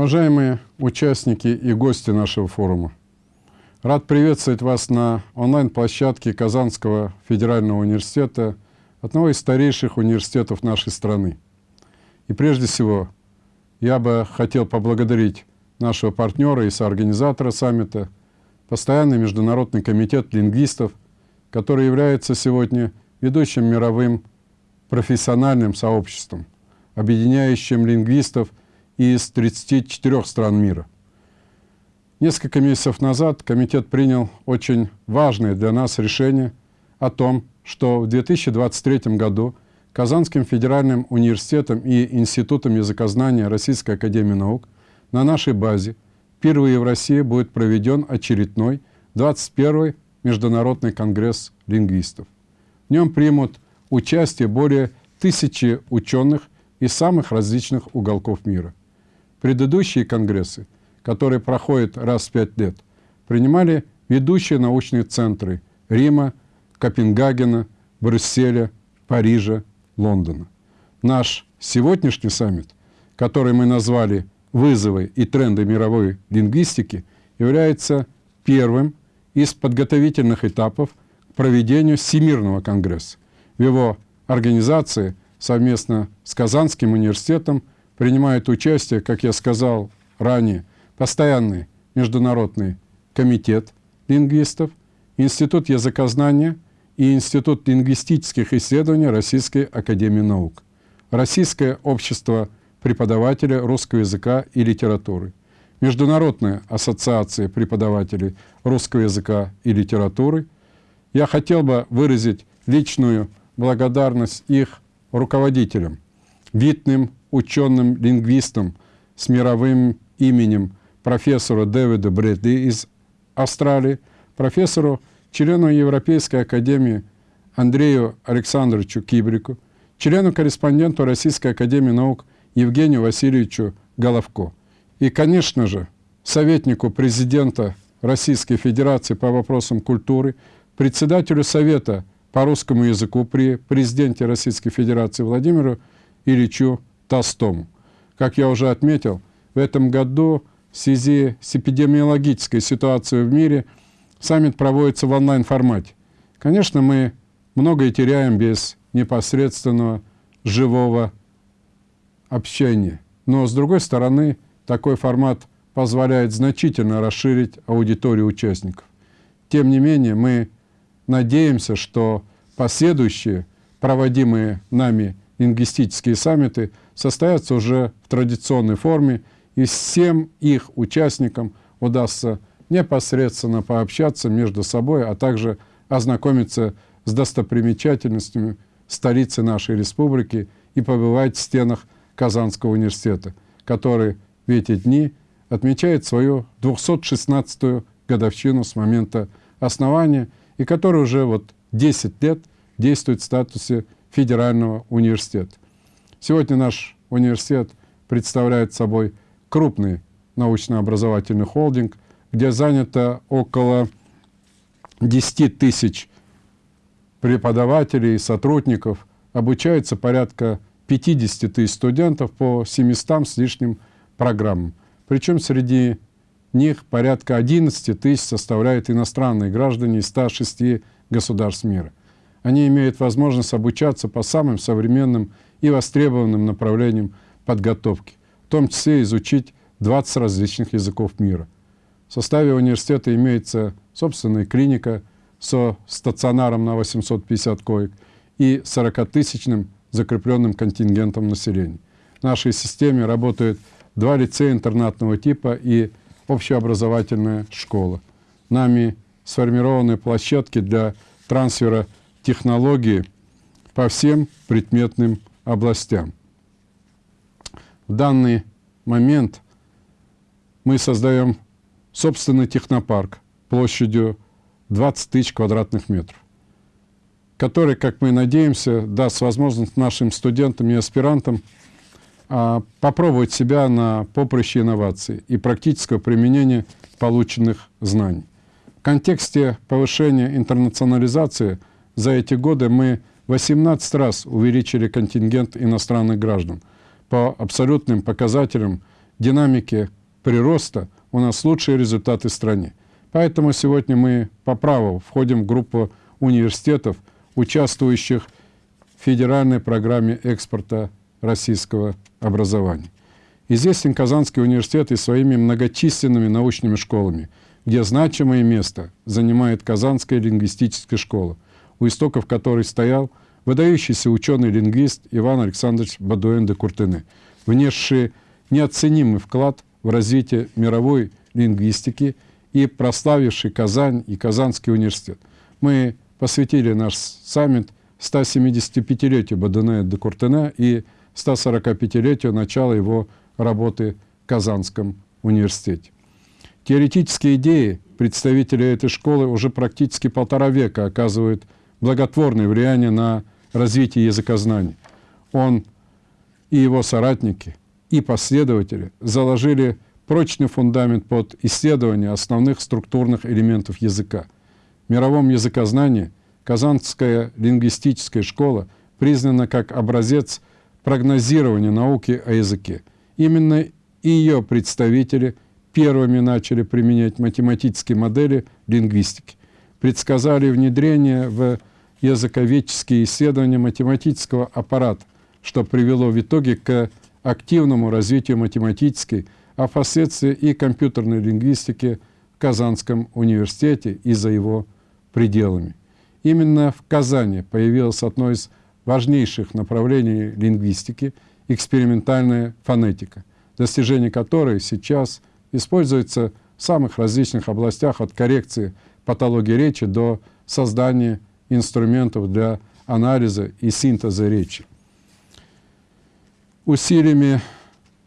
Уважаемые участники и гости нашего форума, рад приветствовать вас на онлайн-площадке Казанского федерального университета, одного из старейших университетов нашей страны. И прежде всего, я бы хотел поблагодарить нашего партнера и соорганизатора саммита, Постоянный международный комитет лингвистов, который является сегодня ведущим мировым профессиональным сообществом, объединяющим лингвистов из 34 стран мира. Несколько месяцев назад комитет принял очень важное для нас решение о том, что в 2023 году Казанским федеральным университетом и Институтом языкознания Российской академии наук на нашей базе впервые в России будет проведен очередной 21-й Международный конгресс лингвистов. В нем примут участие более тысячи ученых из самых различных уголков мира. Предыдущие конгрессы, которые проходят раз в пять лет, принимали ведущие научные центры Рима, Копенгагена, Брюсселя, Парижа, Лондона. Наш сегодняшний саммит, который мы назвали «Вызовы и тренды мировой лингвистики», является первым из подготовительных этапов к проведению Всемирного конгресса. В его организации совместно с Казанским университетом принимает участие, как я сказал ранее, постоянный международный комитет лингвистов, Институт языкознания и Институт лингвистических исследований Российской Академии Наук, Российское общество преподавателей русского языка и литературы, Международная ассоциация преподавателей русского языка и литературы. Я хотел бы выразить личную благодарность их руководителям, видным ученым-лингвистом с мировым именем профессору Дэвиду Брэдли из Австралии, профессору, члену Европейской академии Андрею Александровичу Кибрику, члену-корреспонденту Российской академии наук Евгению Васильевичу Головко и, конечно же, советнику президента Российской Федерации по вопросам культуры, председателю Совета по русскому языку при президенте Российской Федерации Владимиру Ильичу Толстому. Как я уже отметил, в этом году в связи с эпидемиологической ситуацией в мире саммит проводится в онлайн-формате. Конечно, мы многое теряем без непосредственного живого общения. Но, с другой стороны, такой формат позволяет значительно расширить аудиторию участников. Тем не менее, мы надеемся, что последующие проводимые нами лингвистические саммиты состоятся уже в традиционной форме, и всем их участникам удастся непосредственно пообщаться между собой, а также ознакомиться с достопримечательностями столицы нашей республики и побывать в стенах Казанского университета, который в эти дни отмечает свою 216-ю годовщину с момента основания и который уже вот 10 лет действует в статусе федерального университета. Сегодня наш университет представляет собой крупный научно-образовательный холдинг, где занято около 10 тысяч преподавателей и сотрудников, обучается порядка 50 тысяч студентов по 700 с лишним программам. Причем среди них порядка 11 тысяч составляют иностранные граждане из 106 государств мира. Они имеют возможность обучаться по самым современным и востребованным направлениям подготовки, в том числе изучить 20 различных языков мира. В составе университета имеется собственная клиника со стационаром на 850 коек и 40-тысячным закрепленным контингентом населения. В нашей системе работают два лицея интернатного типа и общеобразовательная школа. Нами сформированы площадки для трансфера технологии по всем предметным областям. В данный момент мы создаем собственный технопарк площадью 20 тысяч квадратных метров, который, как мы надеемся, даст возможность нашим студентам и аспирантам а, попробовать себя на поприще инноваций и практического применения полученных знаний. В контексте повышения интернационализации за эти годы мы 18 раз увеличили контингент иностранных граждан. По абсолютным показателям динамике прироста у нас лучшие результаты в стране. Поэтому сегодня мы по праву входим в группу университетов, участвующих в федеральной программе экспорта российского образования. Известен Казанский университет и своими многочисленными научными школами, где значимое место занимает Казанская лингвистическая школа, у истоков которой стоял выдающийся ученый-лингвист Иван Александрович Бадуэн де Куртене, внесший неоценимый вклад в развитие мировой лингвистики и прославивший Казань и Казанский университет. Мы посвятили наш саммит 175-летию Бадуэна де Куртене и 145-летию начала его работы в Казанском университете. Теоретические идеи представителей этой школы уже практически полтора века оказывают благотворное влияние на развитие языкознания. Он и его соратники, и последователи заложили прочный фундамент под исследование основных структурных элементов языка. В мировом языкознании Казанская лингвистическая школа признана как образец прогнозирования науки о языке. Именно ее представители первыми начали применять математические модели лингвистики, предсказали внедрение в языковедческие исследования математического аппарата, что привело в итоге к активному развитию математической, а впоследствии и компьютерной лингвистики в Казанском университете и за его пределами. Именно в Казани появилось одно из важнейших направлений лингвистики – экспериментальная фонетика, достижение которой сейчас используется в самых различных областях от коррекции патологии речи до создания инструментов для анализа и синтеза речи. Усилиями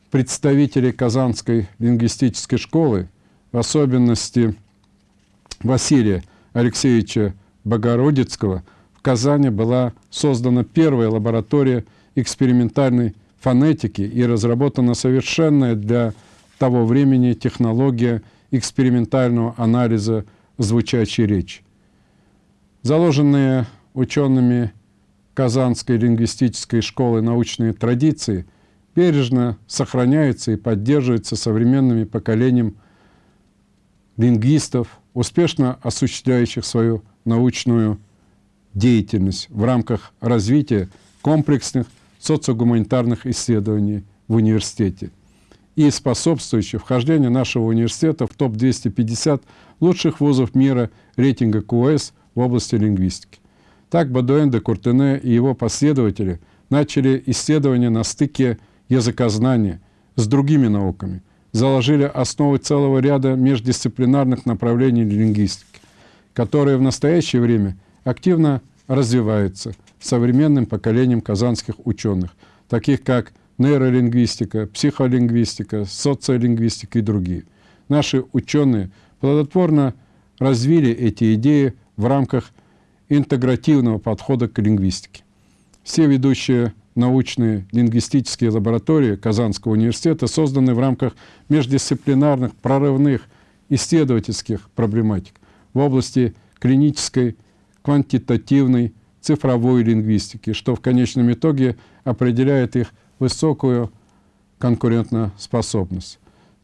представителей Казанской лингвистической школы, в особенности Василия Алексеевича Богородицкого, в Казани была создана первая лаборатория экспериментальной фонетики и разработана совершенная для того времени технология экспериментального анализа звучащей речи. Заложенные учеными Казанской лингвистической школы научные традиции бережно сохраняются и поддерживаются современными поколением лингвистов, успешно осуществляющих свою научную деятельность в рамках развития комплексных социогуманитарных исследований в университете и способствующих вхождению нашего университета в топ-250 лучших вузов мира рейтинга КУЭС – в области лингвистики. Так Бадуэн де Куртене и его последователи начали исследования на стыке языкознания с другими науками, заложили основы целого ряда междисциплинарных направлений лингвистики, которые в настоящее время активно развиваются современным поколением казанских ученых, таких как нейролингвистика, психолингвистика, социолингвистика и другие. Наши ученые плодотворно развили эти идеи в рамках интегративного подхода к лингвистике. Все ведущие научные лингвистические лаборатории Казанского университета созданы в рамках междисциплинарных прорывных исследовательских проблематик в области клинической, квантитативной, цифровой лингвистики, что в конечном итоге определяет их высокую конкурентоспособность.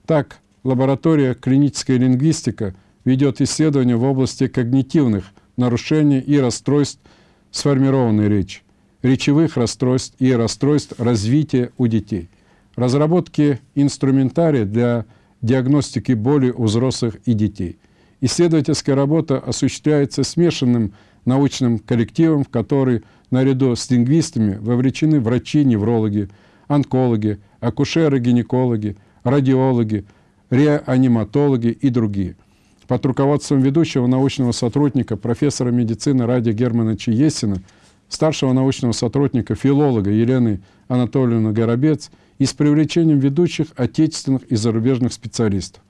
Так, лаборатория клиническая лингвистика – ведет исследования в области когнитивных нарушений и расстройств сформированной речи, речевых расстройств и расстройств развития у детей, разработки инструментария для диагностики боли у взрослых и детей. Исследовательская работа осуществляется смешанным научным коллективом, в который наряду с лингвистами вовлечены врачи-неврологи, онкологи, акушеры-гинекологи, радиологи, реаниматологи и другие – под руководством ведущего научного сотрудника, профессора медицины Ради Германовича Есина, старшего научного сотрудника, филолога Елены Анатольевны Горобец и с привлечением ведущих отечественных и зарубежных специалистов.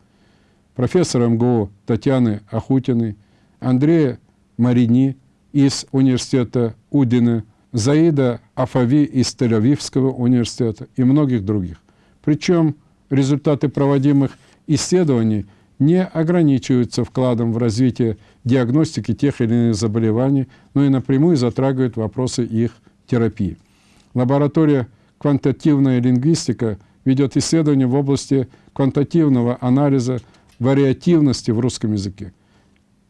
Профессора МГУ Татьяны Ахутиной, Андрея Марини из университета Удина, Заида Афави из Тель-Авивского университета и многих других. Причем результаты проводимых исследований – не ограничиваются вкладом в развитие диагностики тех или иных заболеваний, но и напрямую затрагивают вопросы их терапии. Лаборатория «Квантативная лингвистика» ведет исследования в области квантативного анализа вариативности в русском языке,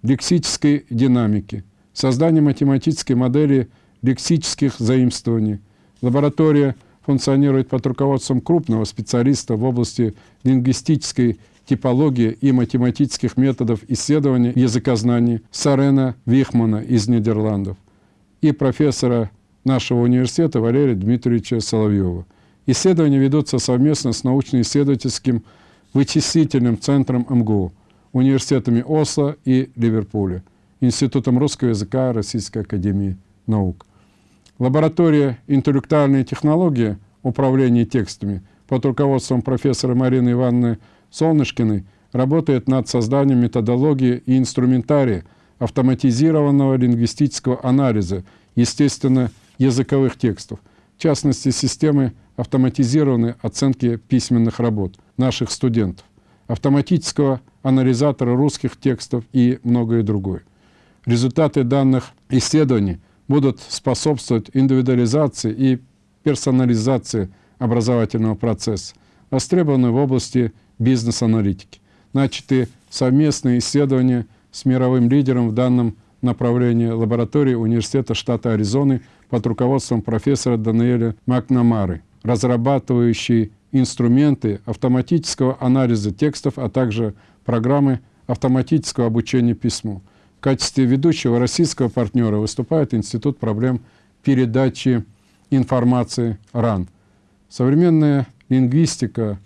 лексической динамики, создания математической модели лексических заимствований. Лаборатория функционирует под руководством крупного специалиста в области лингвистической типологии и математических методов исследования языкознаний Сарена Вихмана из Нидерландов и профессора нашего университета Валерия Дмитриевича Соловьева. Исследования ведутся совместно с научно-исследовательским вычислительным центром МГУ, университетами Осло и Ливерпуля, Институтом русского языка Российской академии наук. Лаборатория «Интеллектуальные технологии» управления текстами под руководством профессора Марины Ивановны Солнышкиной работает над созданием методологии и инструментария автоматизированного лингвистического анализа, естественно, языковых текстов, в частности, системы автоматизированной оценки письменных работ наших студентов, автоматического анализатора русских текстов и многое другое. Результаты данных исследований будут способствовать индивидуализации и персонализации образовательного процесса, востребованы в области бизнес-аналитики. Начаты совместные исследования с мировым лидером в данном направлении лаборатории Университета штата Аризоны под руководством профессора Даниэля Макнамары, разрабатывающий инструменты автоматического анализа текстов, а также программы автоматического обучения письму. В качестве ведущего российского партнера выступает Институт проблем передачи информации РАН. Современная лингвистика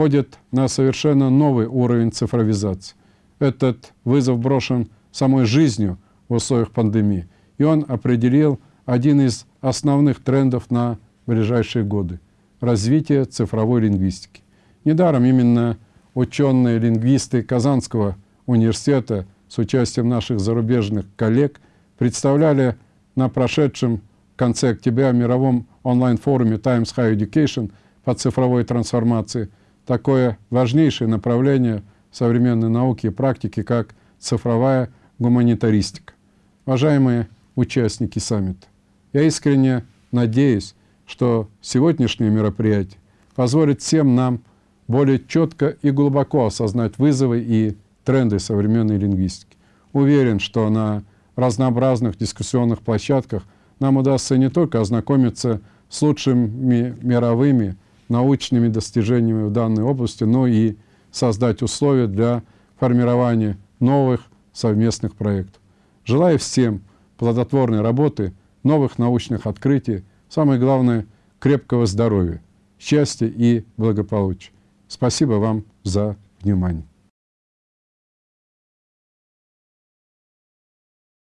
входит на совершенно новый уровень цифровизации. Этот вызов брошен самой жизнью в условиях пандемии, и он определил один из основных трендов на ближайшие годы – развитие цифровой лингвистики. Недаром именно ученые-лингвисты Казанского университета с участием наших зарубежных коллег представляли на прошедшем в конце октября мировом онлайн-форуме Times High Education по цифровой трансформации – такое важнейшее направление современной науки и практики, как цифровая гуманитаристика. Уважаемые участники саммита, я искренне надеюсь, что сегодняшнее мероприятие позволит всем нам более четко и глубоко осознать вызовы и тренды современной лингвистики. Уверен, что на разнообразных дискуссионных площадках нам удастся не только ознакомиться с лучшими мировыми научными достижениями в данной области, но и создать условия для формирования новых совместных проектов. Желаю всем плодотворной работы, новых научных открытий, самое главное – крепкого здоровья, счастья и благополучия. Спасибо вам за внимание.